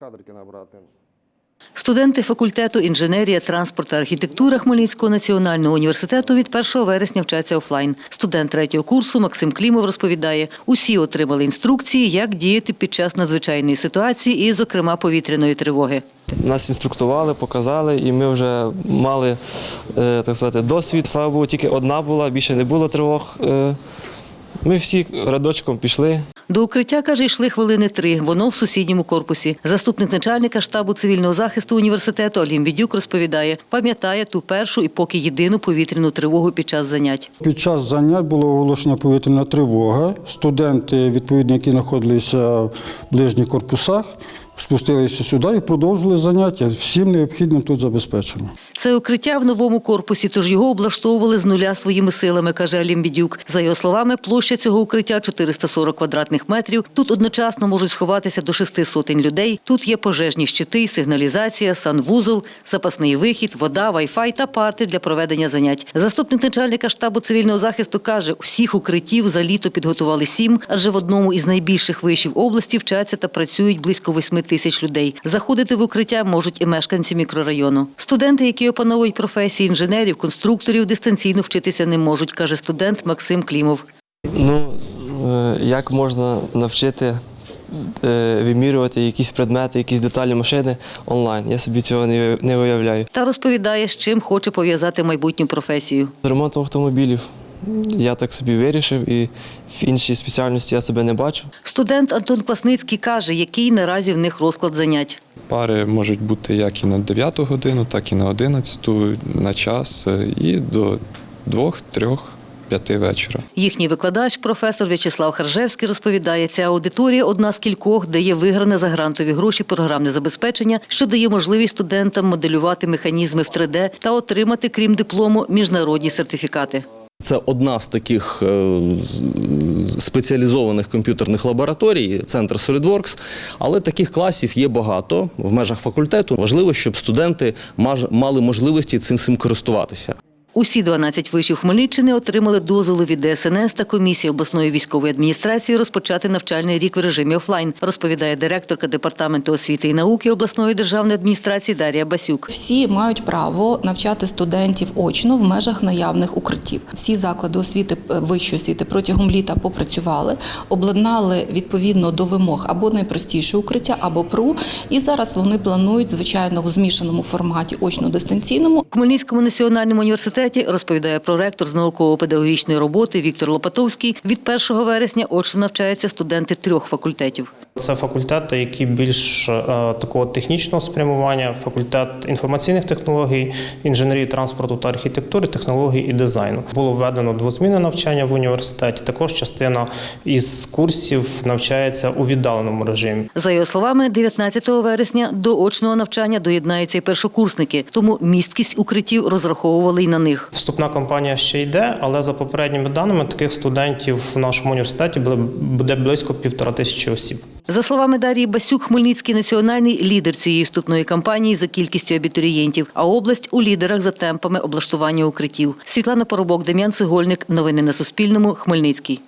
Кадрики набрати. Студенти факультету інженерія, транспорт та архітектура Хмельницького національного університету від 1 вересня вчаться офлайн. Студент третього курсу Максим Клімов розповідає, усі отримали інструкції, як діяти під час надзвичайної ситуації і, зокрема, повітряної тривоги. Нас інструктували, показали, і ми вже мали е, так сказати, досвід. Слава Богу, тільки одна була, більше не було тривог. Е, Ми всі рядочком пішли. До укриття, каже, йшли хвилини три. Воно в сусідньому корпусі. Заступник начальника штабу цивільного захисту університету Алім Відюк розповідає, пам'ятає ту першу і поки єдину повітряну тривогу під час занять. Під час занять була оголошена повітряна тривога. Студенти, відповідно, які знаходилися в ближніх корпусах, спустилися сюди і продовжили заняття. Всім необхідним тут забезпечено. Це укриття в новому корпусі, тож його облаштовували з нуля своїми силами, каже Алім Бідюк. За його словами, площа цього укриття 440 квадратних метрів. Тут одночасно можуть сховатися до шести сотень людей. Тут є пожежні щити, сигналізація, санвузол, запасний вихід, вода, вайфай та парти для проведення занять. Заступник начальника штабу цивільного захисту каже, усіх укриттів за літо підготували сім, адже в одному із найбільших вишів області вчаться та працюють близько восьми тисяч людей. Заходити в укриття можуть і мешканці мікрорайону. Студенти, які опановують професії інженерів, конструкторів, дистанційно вчитися не можуть, каже студент Максим Клімов. Ну, е, як можна навчити е, вимірювати якісь предмети, якісь деталі машини онлайн? Я собі цього не не виявляю. Та розповідає, з чим хоче пов'язати майбутню професію. З ремонтом автомобілів я так собі вирішив, і в іншій спеціальності я себе не бачу. Студент Антон Квасницький каже, який наразі в них розклад занять. Пари можуть бути як і на 9 годину, так і на 11 на час, е, і до 2, 3, 5 вечора. Їхній викладач, професор В'ячеслав Харжевський, розповідає, ця аудиторія одна з кількох, де є вигране за грантові гроші програмне забезпечення, що дає можливість студентам моделювати механізми в 3D та отримати, крім диплому, міжнародні сертифікати. Це одна з таких е, спеціалізованих комп'ютерних лабораторій, центр SolidWorks, але таких класів є багато в межах факультету. Важливо, щоб студенти мали можливості цим всім користуватися. Усі 12 вишів Хмельниччини отримали дозволи від ДСНС та комісії обласної військової адміністрації розпочати навчальний рік в режимі офлайн, розповідає директорка департаменту освіти і науки обласної державної адміністрації Дар'я Басюк. Всі мають право навчати студентів очно в межах наявних укриттів. Всі заклади освіти е, вищої освіти протягом літа попрацювали, обладнали відповідно до вимог або найпростіше укриття, або ПРУ. І зараз вони планують, звичайно, в змішаному форматі очно-дистанційному Хмельницькому національному університеті розповідає проректор з науково-педагогічної роботи Віктор Лопатовський. Від 1 вересня очно навчаються студенти трьох факультетів. Це факультети, які більш е, такого технічного спрямування, факультет інформаційних технологій, інженерії транспорту та архітектури, технологій і дизайну. Було введено двозмінне навчання в університеті. Також частина із курсів навчається у віддаленому режимі. За його словами, 19 вересня до очного навчання доєднаються і першокурсники, тому місткість укриттів розраховували й на них. Вступна кампанія ще йде, але за попередніми даними таких студентів в нашому університеті буде близько півтора тисячі осіб. За словами Дарії Басюк, Хмельницький національний лідер цієї вступної кампанії за кількістю абітурієнтів, а область у лідерах за темпами облаштування укриттів. Світлана Поробок, Дем'ян Цегольник. Новини на Суспільному. Хмельницький.